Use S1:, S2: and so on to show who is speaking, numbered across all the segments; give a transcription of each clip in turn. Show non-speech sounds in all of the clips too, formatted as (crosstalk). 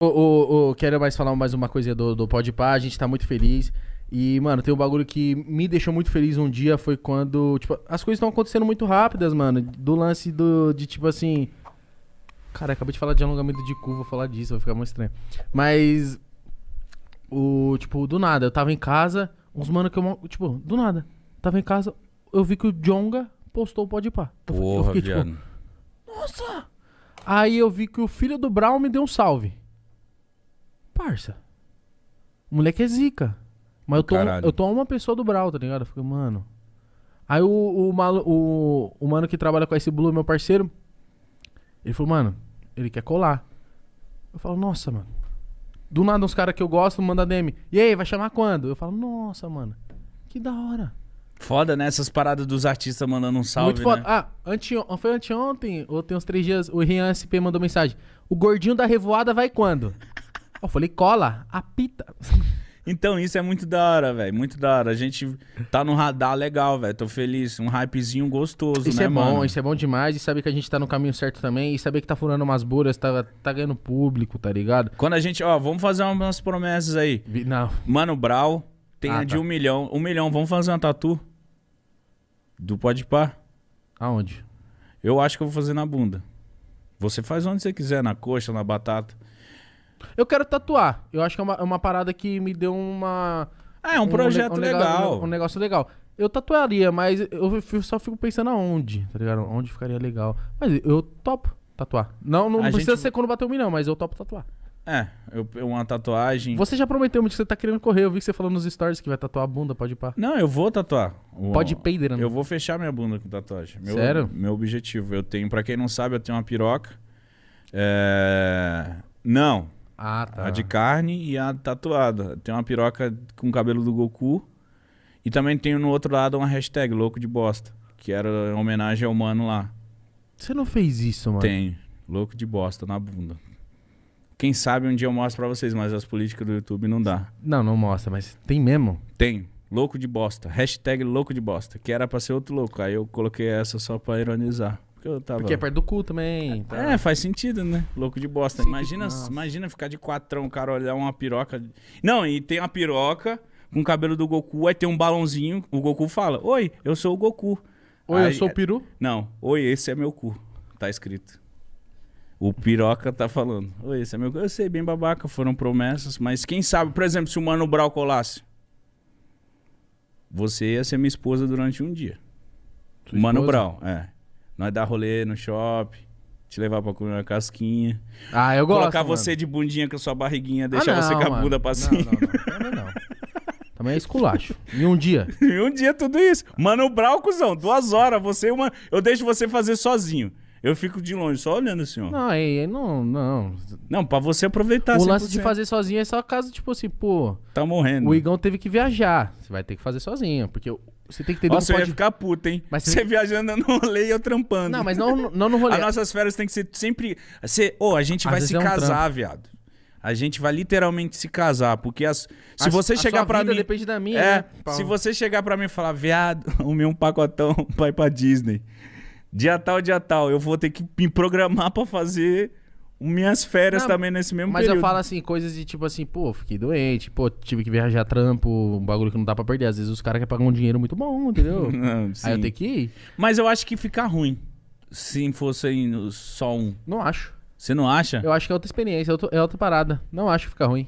S1: O, o, o- quero mais falar mais uma coisinha do, do Podpah, a gente tá muito feliz. E, mano, tem um bagulho que me deixou muito feliz um dia, foi quando, tipo, as coisas estão acontecendo muito rápidas, mano. Do lance do, de, tipo assim... Cara, acabei de falar de alongamento de cu, vou falar disso, vai ficar muito estranho. Mas, o, tipo, do nada, eu tava em casa, uns mano que eu, tipo, do nada. Tava em casa, eu vi que o Jonga postou o Podpah. Eu, fi- eu
S2: Porra,
S1: fiquei, tipo, nossa! Aí eu vi que o filho do Brown me deu um salve. Parça. O moleque é zica. Mas eu tô, eu tô a uma pessoa do Brown, tá ligado? Eu fiquei, mano. Aí o, o, malu- o, o mano que trabalha com esse Blue, meu parceiro, ele falou, mano, ele quer colar. Eu falo, nossa, mano. Do nada, uns caras que eu gosto mandam DM. E aí, vai chamar quando? Eu falo, nossa, mano. Que da hora.
S2: Foda, né? Essas paradas dos artistas mandando um salve,
S1: Muito foda.
S2: né?
S1: Ah, anteo... foi anteontem, ou tem uns três dias, o Rian SP mandou mensagem. O gordinho da revoada vai quando? Eu falei, cola, apita.
S2: Então, isso é muito da hora, velho. Muito da hora. A gente tá no radar legal, velho. Tô feliz. Um hypezinho gostoso,
S1: Isso
S2: né,
S1: é bom,
S2: mano?
S1: isso é bom demais. E saber que a gente tá no caminho certo também. E saber que tá furando umas bolhas, tá, tá ganhando público, tá ligado?
S2: Quando a gente, ó, vamos fazer umas promessas aí.
S1: Não.
S2: Mano Brau tem
S1: Ah,
S2: a de
S1: tá.
S2: um milhão. Um milhão, vamos fazer uma tatu? Do Pode Pá?
S1: Aonde?
S2: Eu acho que eu vou fazer na bunda. Você faz onde você quiser, na coxa, na batata.
S1: Eu quero tatuar. Eu acho que é uma, é uma parada que me deu uma.
S2: É um projeto
S1: ne-
S2: legal.
S1: Um, negócio legal. Eu tatuaria, mas eu só fico pensando aonde, tá ligado? Onde ficaria legal. Mas eu topo tatuar. Não, não
S2: A
S1: precisa
S2: gente-
S1: ser quando bater um milhão, mas eu topo tatuar.
S2: É, eu, uma tatuagem.
S1: Você já prometeu muito que você tá querendo correr. Eu vi que você falou nos stories que vai tatuar a bunda, pode ir pá.
S2: Não, eu vou tatuar. O-
S1: Pode peider, né?
S2: Eu vou fechar minha bunda com tatuagem. Meu,
S1: Sério?
S2: Meu objetivo. Eu tenho, pra quem não sabe, eu tenho uma piroca. É... Não,
S1: Ah, tá.
S2: a de carne e a tatuada. Tenho uma piroca com o cabelo do Goku. E também tenho no outro lado uma hashtag louco de bosta. Que era em homenagem ao mano lá.
S1: Você não fez isso, mano.
S2: Tenho. Louco de bosta na bunda. Quem sabe um dia eu mostro pra vocês, mas as políticas do YouTube não dá.
S1: Não, não mostra, mas tem mesmo.
S2: Tem. Louco de bosta. Hashtag louco de bosta. Que era pra ser outro louco. Aí eu coloquei essa só pra ironizar. Porque eu tava.
S1: Porque é perto do cu também. tá?
S2: É, faz sentido, né? Louco de bosta.
S1: Sim,
S2: Imagina,
S1: nossa.
S2: imagina ficar de quatrão, o cara olhar uma piroca. Não, e tem uma piroca com o cabelo do Goku, aí tem um balãozinho. O Goku fala: Oi, eu sou o Goku.
S1: Oi, eu
S2: Aí-
S1: sou o peru.
S2: Não, oi, esse é meu cu. Tá escrito. O piroca tá falando. Oi, esse é meu cu. Eu sei, bem babaca, foram promessas. Mas quem sabe, por exemplo, se o Mano Brau colasse. Você ia ser minha esposa durante um dia.
S1: Sua
S2: Mano
S1: esposa?
S2: Brau, é. Nós dar rolê no shopping, te levar pra comer uma casquinha.
S1: Ah, eu gosto.
S2: colocar
S1: mano.
S2: você de bundinha com a sua barriguinha,
S1: Ah,
S2: deixar você
S1: não,
S2: com a
S1: mano.
S2: bunda pra cima.
S1: Não, não, Também não. Também é esculacho. Em um dia. (laughs)
S2: E um dia tudo isso. Mano Brau, cuzão, duas horas, você uma. Eu deixo você fazer sozinho. Eu fico de longe, só olhando assim, ó.
S1: Não, aí, não, não.
S2: Não, pra você aproveitar
S1: o lance de
S2: 100%.
S1: fazer sozinho é só caso, tipo assim, pô,
S2: Tá morrendo.
S1: o Igão teve que viajar. Você vai ter que fazer sozinho. Porque você tem que entender
S2: Nossa,
S1: que
S2: eu ia
S1: pode...
S2: ficar puto, hein?
S1: Mas
S2: você
S1: você-
S2: viajando no rolê e eu trampando.
S1: Não, mas não, não no rolê.
S2: As nossas férias tem que ser sempre. Ser, ô, a gente
S1: Às
S2: vai se
S1: é um
S2: casar, viado. A gente vai literalmente se casar. Porque as, se
S1: A-
S2: você
S1: a
S2: chegar
S1: vida
S2: mim.
S1: depende da minha,
S2: É,
S1: né,
S2: se você chegar pra mim e falar, viado, (laughs) o meu um pacotão vai pra Disney. Dia tal, dia tal. Eu vou ter que me programar pra fazer minhas férias
S1: Não,
S2: também nesse mesmo
S1: Mas
S2: período.
S1: eu falo assim, coisas de tipo assim, pô, fiquei doente, pô, tive que viajar trampo, um bagulho que não dá pra perder. Às vezes os caras querem pagar um dinheiro muito bom, entendeu? (laughs)
S2: Não.
S1: Aí eu tenho que ir.
S2: Mas eu acho que fica ruim se fosse só um.
S1: Não acho.
S2: Você não acha?
S1: Eu acho que é outra experiência, é outra- é outra parada. Não acho que fica ruim.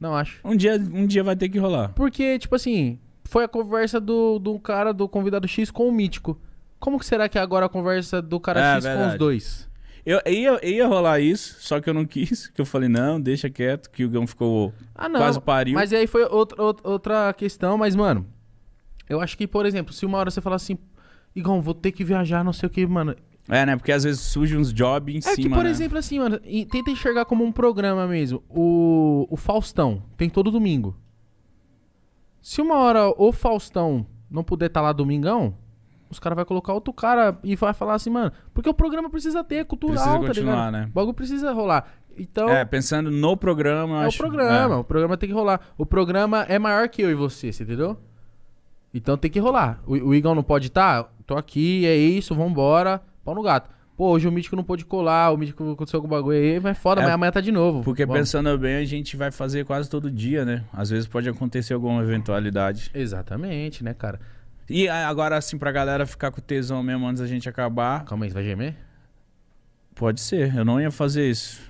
S1: Não acho.
S2: Um, dia, um dia vai ter que rolar.
S1: Porque, tipo assim, foi a conversa do, do cara, do convidado X com o Mítico. Como que será que é agora a conversa do cara
S2: É,
S1: X com
S2: verdade.
S1: os dois?
S2: Eu ia, ia rolar isso, só que eu não quis. Que eu falei, não, deixa quieto, que o Gão ficou.
S1: Ah, não.
S2: Quase pariu.
S1: Mas aí foi outra, outra, questão, mas, mano, eu acho que, por exemplo, se uma hora você falar assim, Igão, vou ter que viajar, não sei o que, mano.
S2: É, né? Porque às vezes surge uns jobs em
S1: É
S2: cima.
S1: que, por
S2: né?
S1: exemplo, assim, mano, e tenta enxergar como um programa mesmo. O, o Faustão tem todo domingo. Se uma hora o Faustão não puder estar lá domingão, os caras vão colocar outro cara e vai falar assim, mano, porque o programa precisa ter, é cultural,
S2: Precisa
S1: tá
S2: continuar,
S1: ligado?
S2: né?
S1: O bagulho precisa rolar. Então,
S2: É, pensando no programa,
S1: é o
S2: acho.
S1: programa, o programa tem que rolar. O programa é maior que eu e você, você entendeu? Então tem que rolar. O, o Igão não pode estar? Tô aqui, é isso, vambora, pau no gato. Pô, hoje o Mítico não pôde colar, o Mítico aconteceu algum bagulho aí, vai foda,
S2: É,
S1: mas amanhã tá de novo.
S2: Porque
S1: Bom,
S2: pensando bem, a gente vai fazer quase todo dia, né? Às vezes pode acontecer alguma eventualidade.
S1: Exatamente, né, cara?
S2: E agora, assim, pra galera ficar com tesão mesmo antes da gente acabar,
S1: Calma aí, você vai gemer?
S2: pode ser. Eu não ia fazer isso.